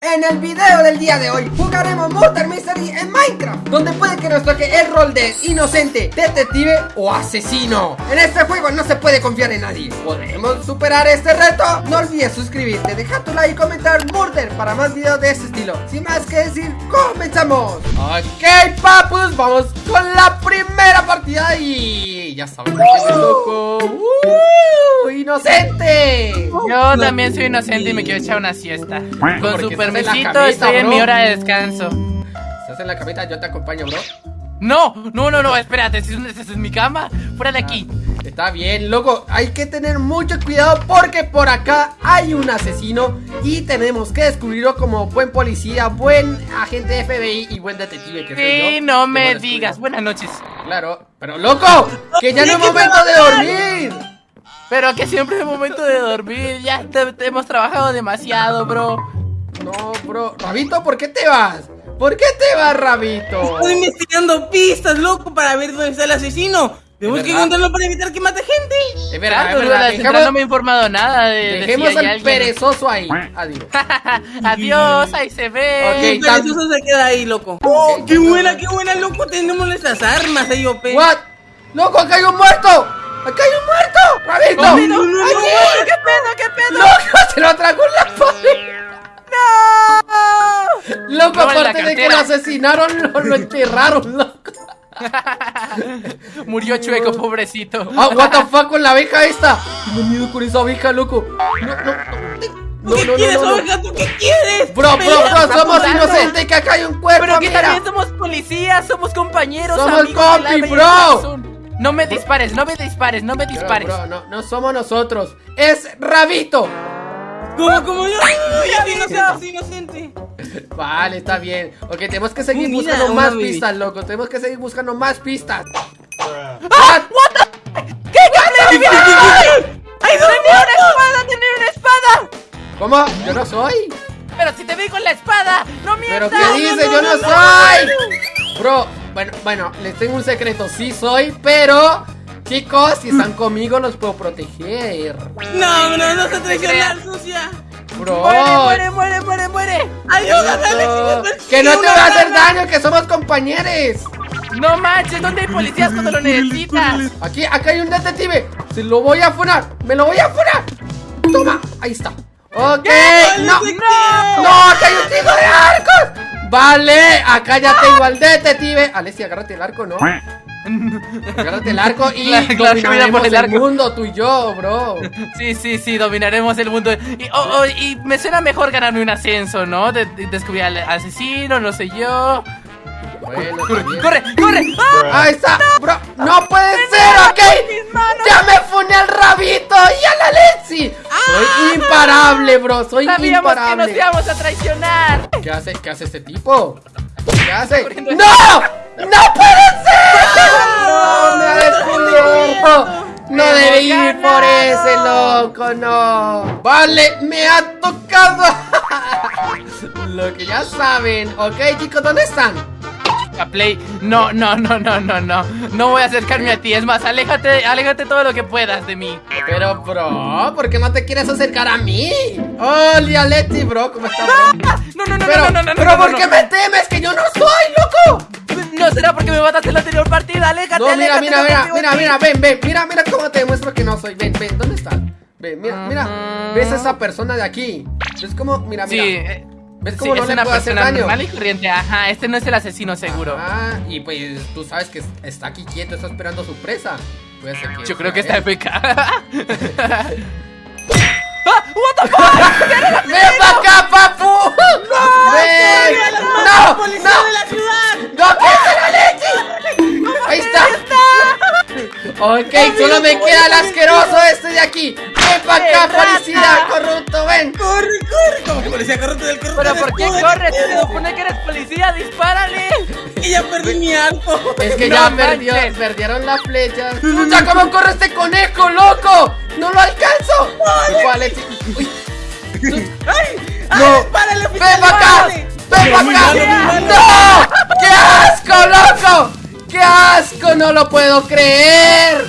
En el video del día de hoy jugaremos Murder Mystery en Minecraft Donde puede que nos toque el rol de inocente, detective o asesino En este juego no se puede confiar en nadie ¿Podemos superar este reto? No olvides suscribirte, dejar tu like y comentar Murder para más videos de este estilo Sin más que decir, ¡comenzamos! Ok papus, vamos con la primera partida y ya saben que es loco. ¡Uh! ¡Inocente! Yo también soy inocente y me quiero echar una siesta. Con su permisito estoy en mi hora de descanso. Estás en la camita, yo te acompaño, bro No, no, no, no, espérate, esa es, es mi cama Fuera de aquí Está bien, loco, hay que tener mucho cuidado porque por acá hay un asesino y tenemos que descubrirlo como buen policía, buen agente de FBI y buen detective que soy Sí, yo. no me digas, buenas noches Claro, pero loco, que ya no es momento de dormir. Pero que siempre es momento de dormir Ya te- te hemos trabajado demasiado, bro No, bro, Rabito, ¿por qué te vas? ¿Por qué te vas, Rabito? Estoy investigando pistas, loco, para ver dónde está el asesino. Tenemos ¿Es que encontrarlo para evitar que mate gente. Es verdad, es verdad, dejemos, no me ha informado nada de, de si dejemos al alguien. perezoso ahí. Adiós. Adiós, ahí se ve. El tam- perezoso se queda ahí, loco. ¡Oh, qué buena, qué buena, loco! Tenemos nuestras armas ahí, OP. What? Loco, acá hay un muerto. Acá hay un muerto. Rabito. No, no, no, no, ¿Qué pedo, qué pedo? ¡Loco! ¡Se lo tragó la Loco, No, la aparte de que lo asesinaron, lo, lo enterraron, loco. Murió chueco, pobrecito Ah, what the fuck con la abeja esta. Tengo miedo con esa abeja, loco. No, no, no. No, ¿Qué no, quieres, no, no? ¿Tú qué quieres? Bro, bro, bro, somos apurando. inocentes, que acá hay un cuerpo, Pero que mira. también somos policías, somos compañeros, Somos amigos de la compi, belleza bro. No me dispares, no me dispares, no me dispares. bro, no, no somos nosotros. Es Rabito. ¿Cómo, cómo? Yo, yo soy inocente, soy inocente. Vale, está bien. Ok, tenemos que seguir mira, buscando más baby. pistas, loco. Tenemos que seguir buscando más pistas. ¡Ah! ¿What the... ¿Qué? ¿Qué? ¿Qué? ¡Ay, tenía una espada, tenía una espada! ¿Cómo? Yo no soy. Pero si te vi con la espada, no ¿Pero mientas. qué dice? Yo no soy. Bro, bueno, bueno, les tengo un secreto. Sí soy, pero... Chicos, si están conmigo los puedo proteger. No, no, no se traicionar, sucia. Bro. Muere, muere, muere, muere, muere. Ayúdame, que no te va a hacer daño, que somos compañeros. No manches, ¿dónde hay policías cuando lo necesitas? Aquí, acá hay un detective. Se lo voy a funar. Me lo voy a funar. Toma, ahí está. Ok, no. ¡No! No, acá hay un chico de arcos. Vale, acá ya tengo al detective. Alessia, agárrate el arco, ¿no? Agárrate el arco y Claro, dominaremos por el mundo, tú y yo, bro. Sí, sí, sí, dominaremos el mundo. Y, oh, oh, y me suena mejor ganarme un ascenso, ¿no? De, de- descubrir al asesino, no sé yo. Bueno, ¡Corre, corre! corre! ¡Ah! Ahí está, bro. No puede ser, ok. Ya me funé al rabito y a la Lexi. Soy imparable, bro. Soy Ah. Sabíamos que nos imparable. íbamos a traicionar. ¿Qué hace? ¿Qué hace este tipo? ¿Qué hace? ¡No! ¡No puede ser! Ese loco, no. Vale, me ha tocado. Lo que ya saben. Ok, chicos, ¿dónde están? A Play, no, no, no, no, no, no. No voy a acercarme a ti. Es más, aléjate, aléjate todo lo que puedas de mí. Pero, bro, ¿por qué no te quieres acercar a mí? Hola, Leti, bro, ¿cómo estás? ¡Ah! No, no, no, Pero, no, no, no, pero no, ¿por no, qué no. me temes? Que yo no soy, loco. No será porque me mataste en la anterior partida. Aléjate, No, mira, aléjate. mira, mira, mira, mira, ven, ven, mira, mira cómo te demuestro que no soy. Ven, ven, ¿dónde estás? Ven, mira, mira. ¿Ves a esa persona de aquí? Es como, mira, mira. Sí, eh, ¿Ves sí, cómo no es le una puedo hacer daño? normal y corriente. Ajá, este no es el asesino seguro. Ah, y pues tú sabes que está aquí quieto, está esperando su presa. Yo creo que sea está él. FK. ¡Ah! ¡What the fuck! ¡Ven para acá, papu! ¡No! ¡No! ¡Policía ¡No! de la ciudad! ¡No, la leche! ¡Ahí está! Ok, solo me queda el asqueroso este de aquí. ¡Ven para acá, policía corrupto! ¡Ven! ¡Corre, corre! Como que policía corrupto del corrupto ¿Pero del por qué corres? Se supone que eres policía, dispárale. Y ya perdí mi arco. Es que No ya perdió, perdieron la flecha. ¡Puta, cómo corre este conejo, loco! ¡No lo alcanzo! Uy, ¡Ay! No. ¡Ay, dispárale, ¡Ven para acá! ¡Ven para acá! ¡No! ¡Qué asco, loco! ¡Qué asco! ¡No lo puedo creer!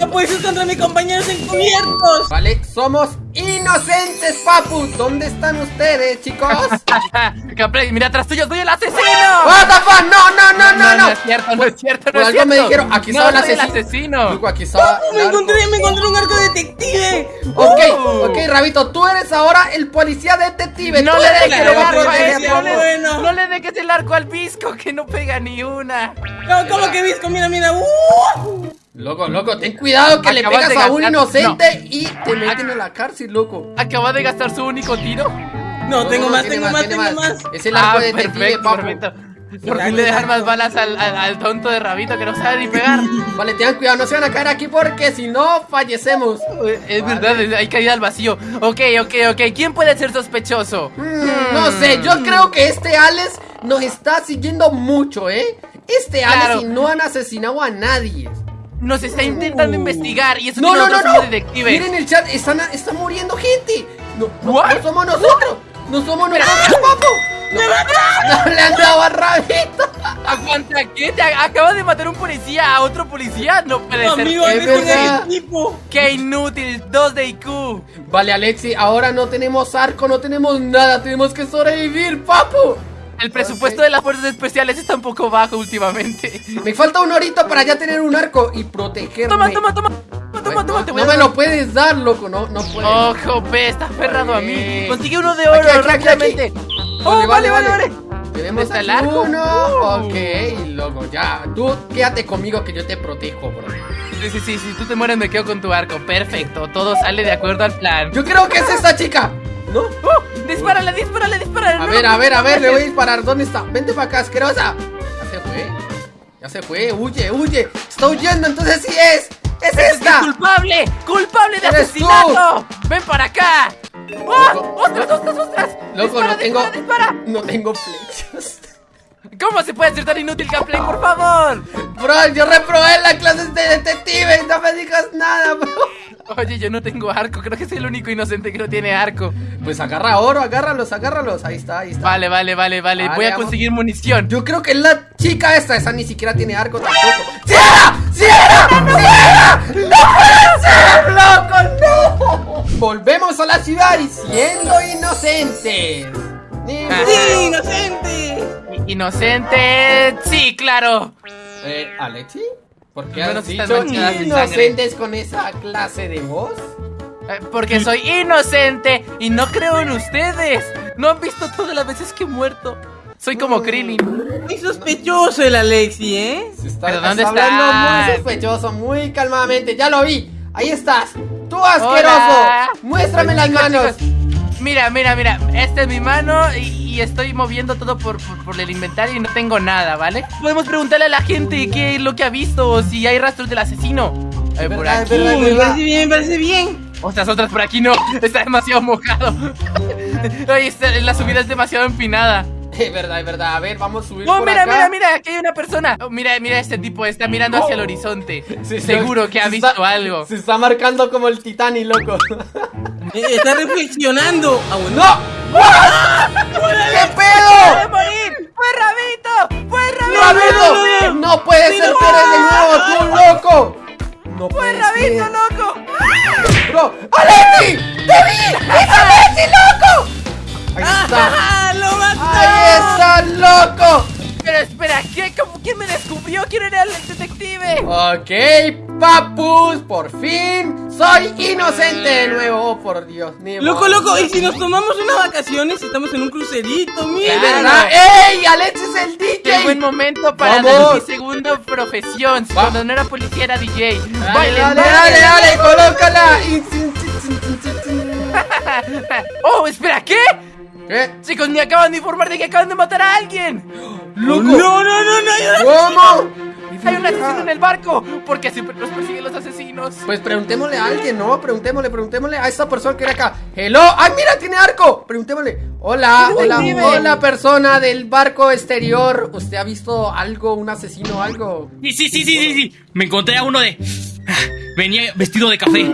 ¡No puedes ir contra mis compañeros encubiertos! Vale, somos Inocentes, papu. ¿Dónde están ustedes, chicos? Mira atrás tuyo, soy el asesino. What the fuck? No, no, no, no, no. es cierto, no es cierto, no Por es algo me cierto. dijeron, aquí no, estaba el asesino. aquí estaba. el Me encontré, me encontré un arco detective. Ok, Uh. ok, Rabito, tú eres ahora el policía detective. No tú le dejes el arco papu. No le dejes el arco al visco que no pega ni una. No, ¿Cómo que visco? Mira, mira. ¡Uh! Loco, loco, ten cuidado que le Acabas pegas de a un inocente y te meten a la cárcel, loco. Acaba de gastar su único tiro. No, tengo más, tengo más, tengo más. Es el arco Ah, detective, perfecto, papu. perfecto. Por fin le dejan más balas al, al- al tonto de Rabito que no sabe ni pegar. Vale, tengan cuidado, no se van a caer aquí porque si no, fallecemos. Es verdad, hay caída al vacío. Ok, ok, ok. ¿Quién puede ser sospechoso? Mm, no sé, yo creo que este Alex nos está siguiendo mucho, ¿eh? Este Claro. Alex y no han asesinado a nadie. Nos está intentando Uh. investigar y eso No, que no, no, no. detectives. Miren el chat, están, están muriendo gente. No, no, somos nosotros. No somos nosotros, papu. No, no le han dado a Rabito. Aguanta, ¿qué? ¿Te a- acaba de matar un policía a otro policía? No puede No, ser. amigo, es verdad. equipo. ¡Qué inútil! 2 de IQ. Vale, Alexi, ahora no tenemos arco, no tenemos nada. Tenemos que sobrevivir, papu. El presupuesto Ok. de las fuerzas especiales está un poco bajo últimamente. Me falta un orito para ya tener un arco y protegerme. Toma, toma, toma. Toma, toma, no, te voy no a me lo puedes dar, loco, no, no puedes. Ojo, pe, está aferrado a mí. Vale. Consigue uno de oro Aquí, aquí, rápidamente. aquí. Oh, vale, vale, vale. Tenemos ¿Está el arco? uno. Uh. Ok, loco, ya. Tú quédate conmigo que yo te protejo, bro. Sí, sí, sí, si tú te mueres me quedo con tu arco. Perfecto, todo sale de acuerdo al plan. Yo creo que es esta chica, ¿no? ¡Uh! ¡Dispárale, dispárale, dispárale! A No ver, a ver, a ver, le voy a disparar. ¿Dónde está? Vente para acá, asquerosa. Ya se fue. Ya se fue, huye, huye. Está huyendo, entonces sí es. ¡Es ¡Es esta! culpable! ¡Culpable de asesinato! ¡Ven para acá! ¡Oh! ¡Ostras, ostras, ostras! Loco, ¡Dispara, no tengo. dispara, dispara! No tengo flechas. ¿Cómo se puede ser tan inútil gameplay, por favor? Bro, yo reprobé la clase de detective. No me digas nada, bro. Oye, yo no tengo arco, creo que soy el único inocente que no tiene arco. Pues agarra oro, agárralos, agárralos. Ahí está, ahí está. Vale, vale, vale, vale. Vale, Voy a vamos. conseguir munición. Yo creo que la chica esta, esa ni siquiera tiene arco tampoco. ¡Cierra! ¡Cierra! ¡Cierra! ¡No puede ser, loco! ¡No! Volvemos a la ciudad y siendo inocentes. Ni Ah. ¡Sí, inocente! Inocente. Sí, claro. Eh, ¿Alexi? ¿Por qué Primero has están dicho inocentes con esa clase de voz? Eh, Porque soy inocente y no creo en ustedes. No han visto todas las veces que he muerto. Soy como Mm. Krillin. Muy sospechoso el Alexi, ¿eh? Se está, ¿Pero dónde está hablando muy sospechoso, muy calmadamente. Ya lo vi. Ahí estás. Tú asqueroso. Hola. Muéstrame las manos. chicos, Mira, mira, mira. Esta es mi mano y, y estoy moviendo todo por, por, por el inventario y no tengo nada, ¿vale? Podemos preguntarle a la gente qué es lo que ha visto o si hay rastros del asesino. A ver, por verdad, aquí. es verdad, me parece bien, me parece bien. Otras, otras por aquí no. Está demasiado mojado. Ay, esta- la subida es demasiado empinada. Es verdad, es verdad. A ver, vamos a subir Oh, por mira, acá. mira, mira, aquí hay una persona. Oh, mira, mira, este tipo está mirando hacia el Oh. horizonte. Sí, Seguro se- que ha visto está- algo. Se está marcando como el Titanic, loco. Eh, Está reflexionando. Ah, bueno. ¡No! ¿Qué ¡Puede pedo? morir! ¡Fue Rabito! ¡Fue Rabito! ¡Rabito! ¡No puede ser eres de nuevo, tú loco! No ¡Fue Rabito, loco! ¡Bro! ¡Alexi! ¡Te vi! ¡Es Alexi, loco! Ahí está. ¡Ah, lo mató! ¡Ahí está, loco! Pero espera, ¿qué? ¿Cómo- ¿quién me descubrió? ¿Quién era el detective? Ok, papus, por fin soy inocente de nuevo, oh, por Dios. ni Loco, loco, y si nos tomamos unas vacaciones, estamos en un crucerito, mira. Verdad. ¡Ey! ¡Alexi es el Qué buen DJ! momento para dar mi segunda profesión. Va. Cuando no era policía era DJ. Dale, dale, dale, dale, colócala. ¡Oh, espera! ¿Qué? ¿Qué? Chicos, me acaban de informar de que acaban de matar a alguien. ¡Loco! No, no, no, no. ¿Cómo? Hay un asesino en el barco. Porque siempre nos persiguen los asesinos. Pues preguntémosle a alguien, ¿no? Preguntémosle, preguntémosle a esta persona que era acá. ¡Hello! ¡Ay, mira, tiene arco! Preguntémosle. Hola, ¿Qué hola, hola, persona del barco exterior. ¿Usted ha visto algo, un asesino o algo? Sí, sí, sí, sí, sí, sí. Me encontré a uno de. Venía vestido de café.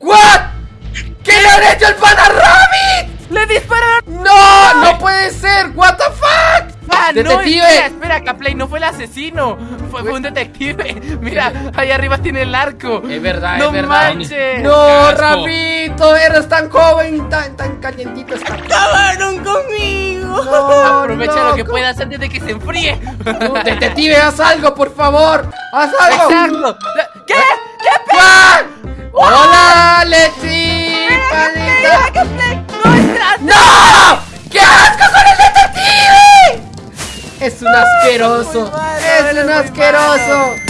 ¿What? ¿Qué le han hecho al pana Rabbit? ¡Detective! No, espera, espera, Caplay, no fue el asesino. Fue, fue un detective. Mira, ahí arriba tiene el arco. Es verdad, no es verdad. manches. No, Qué. Ramito, eres tan joven tan, tan calientito está. ¡Acabaron conmigo! No, Aprovecha lo que loco. puedas antes de que se enfríe. No, detective, haz algo, por favor. Haz algo. Exacto. ¿Qué? ¿Qué ¡Ah! ¡Hola, Lexi! panita! Caplay? ¡No. ¡Qué asco con! Es un asqueroso. Es un asqueroso.